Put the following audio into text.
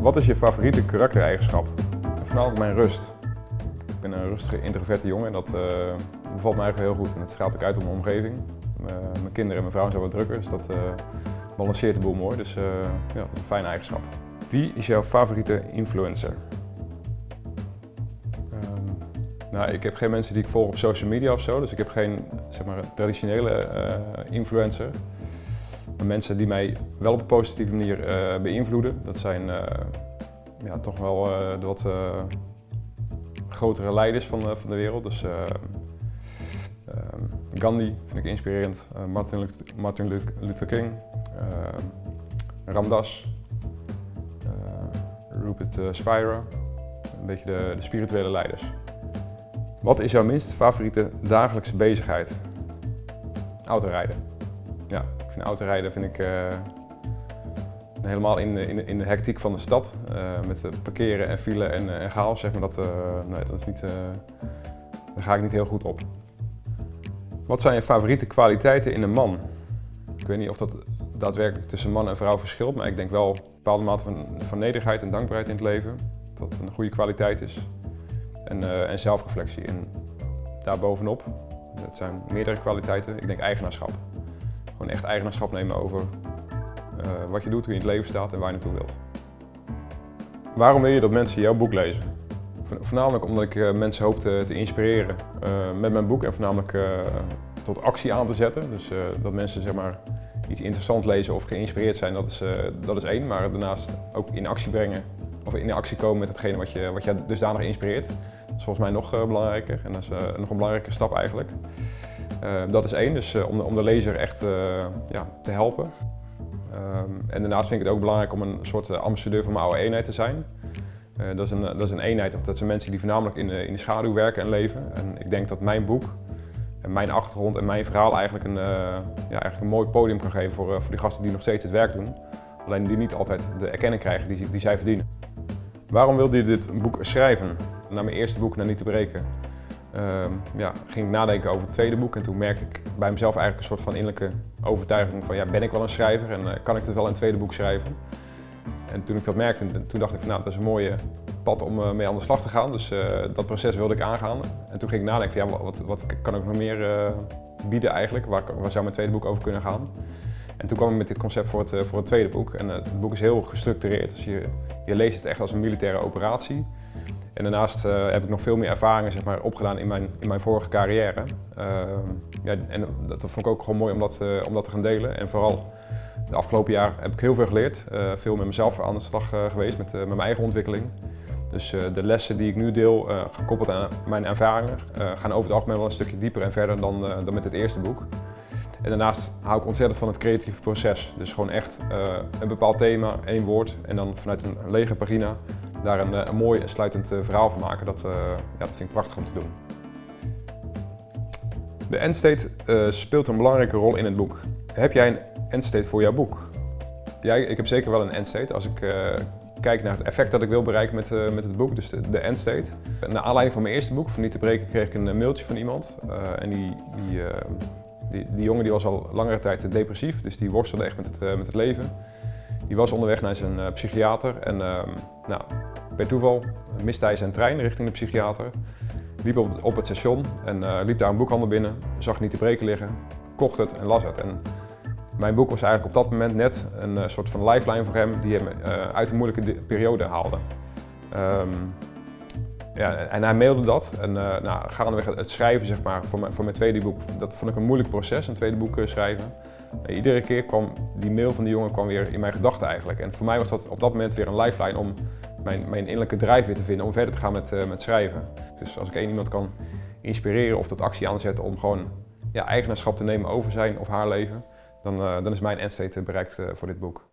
Wat is je favoriete karaktereigenschap? Voornamelijk mijn rust. Ik ben een rustige, introverte jongen en dat uh, bevalt mij eigenlijk heel goed. En het straalt ook uit op mijn omgeving. Uh, mijn kinderen en mijn vrouw zijn wat drukker, dus dat uh, balanceert de boel mooi. Dus ja, een fijne eigenschap. Wie is jouw favoriete influencer? Um, nou, ik heb geen mensen die ik volg op social media of zo, dus ik heb geen zeg maar, traditionele influencer. Mensen die mij wel op een positieve manier beïnvloeden, dat zijn ja, toch wel de wat grotere leiders van, van de wereld. Dus Gandhi vind ik inspirerend, Martin, Martin Luther King, Ramdas, Rupert Spira, een beetje de, de spirituele leiders. Wat is jouw minst favoriete dagelijkse bezigheid? Autorijden. Ja, ik vind autorijden vind ik uh, helemaal in, in, in de hectiek van de stad. Uh, met parkeren en file en, chaos, zeg maar, dat, nee, dat is niet, daar ga ik niet heel goed op. Wat zijn je favoriete kwaliteiten in een man? Ik weet niet of dat daadwerkelijk tussen man en vrouw verschilt, maar ik denk wel een bepaalde mate van, van nederigheid en dankbaarheid in het leven. Dat het een goede kwaliteit is. En, en zelfreflectie. En daarbovenop, dat zijn meerdere kwaliteiten, ik denk eigenaarschap. Echt eigenaarschap nemen over uh, wat je doet, hoe je in het leven staat en waar je naartoe wilt. Waarom wil je dat mensen jouw boek lezen? Voornamelijk omdat ik uh, mensen hoop te, inspireren met mijn boek en voornamelijk tot actie aan te zetten. Dus dat mensen zeg maar, iets interessants lezen of geïnspireerd zijn, dat is, dat is één. Maar daarnaast ook in actie brengen of in actie komen met hetgene wat je, wat je dusdanig inspireert. Dat is volgens mij nog belangrijker en dat is nog een belangrijke stap eigenlijk. Uh, dat is één, dus om, de, om de lezer echt ja, te helpen. Um, en daarnaast vind ik het ook belangrijk om een soort ambassadeur van mijn oude eenheid te zijn. dat, is een, dat is een eenheid, dat zijn mensen die voornamelijk in de, in de schaduw werken en leven. En ik denk dat mijn boek en mijn achtergrond en mijn verhaal eigenlijk een, ja, eigenlijk een mooi podium kan geven voor, voor die gasten die nog steeds het werk doen. Alleen die niet altijd de erkenning krijgen die, die zij verdienen. Waarom wilde je dit boek schrijven? Na mijn eerste boek, Naar Niet te Breken, ja, ging ik nadenken over het tweede boek en toen merkte ik bij mezelf eigenlijk een soort van innerlijke overtuiging van ja, ben ik wel een schrijver en uh, kan ik dit wel in een tweede boek schrijven? En toen ik dat merkte, toen dacht ik van nou, dat is een mooie pad om uh, mee aan de slag te gaan. Dus uh, dat proces wilde ik aangaan. En toen ging ik nadenken van ja, wat, wat kan ik nog meer bieden eigenlijk? Waar, waar zou mijn tweede boek over kunnen gaan? En toen kwam ik met dit concept voor het, voor het tweede boek. En het boek is heel gestructureerd. Dus je, je leest het echt als een militaire operatie. En daarnaast uh, heb ik nog veel meer ervaringen zeg maar, opgedaan in mijn, in mijn vorige carrière. Uh, ja, en dat, vond ik ook gewoon mooi om dat, uh, om dat te gaan delen. En vooral de afgelopen jaar heb ik heel veel geleerd. veel met mezelf aan de slag geweest, met, met mijn eigen ontwikkeling. Dus de lessen die ik nu deel, gekoppeld aan mijn ervaringen, gaan over het algemeen wel een stukje dieper en verder dan, dan met het eerste boek. En daarnaast hou ik ontzettend van het creatieve proces. Dus gewoon echt een bepaald thema, één woord en dan vanuit een lege pagina daar een, een mooi en sluitend uh, verhaal van maken. Dat, uh, ja, dat vind ik prachtig om te doen. De endstate speelt een belangrijke rol in het boek. Heb jij een endstate voor jouw boek? Ja, ik heb zeker wel een endstate. Als ik kijk naar het effect dat ik wil bereiken met, met het boek, dus de, de endstate. Naar aanleiding van mijn eerste boek, Van Niet te Breken, kreeg ik een mailtje van iemand. en die, die die, jongen die was al langere tijd depressief, dus die worstelde echt met het, met het leven. Die was onderweg naar zijn psychiater en uh, nou, bij toeval hij zijn trein richting de psychiater. Liep op, het station en eh, liep daar een boekhandel binnen, zag niet te breken liggen, kocht het en las het. En mijn boek was eigenlijk op dat moment net een soort van lifeline voor hem die hem uit een moeilijke periode haalde. Um, ja, en hij mailde dat. En nou, gaandeweg het schrijven zeg maar, voor, mijn, voor mijn tweede boek, dat vond ik een moeilijk proces, een tweede boek schrijven. En iedere keer kwam die mail van die jongen kwam weer in mijn gedachten eigenlijk. En voor mij was dat op dat moment weer een lifeline om mijn, mijn innerlijke drive weer te vinden om verder te gaan met, uh, met schrijven. Dus als ik één iemand kan inspireren of tot actie aanzetten om gewoon ja, eigenaarschap te nemen over zijn of haar leven, dan, uh, dan is mijn endstate bereikt voor dit boek.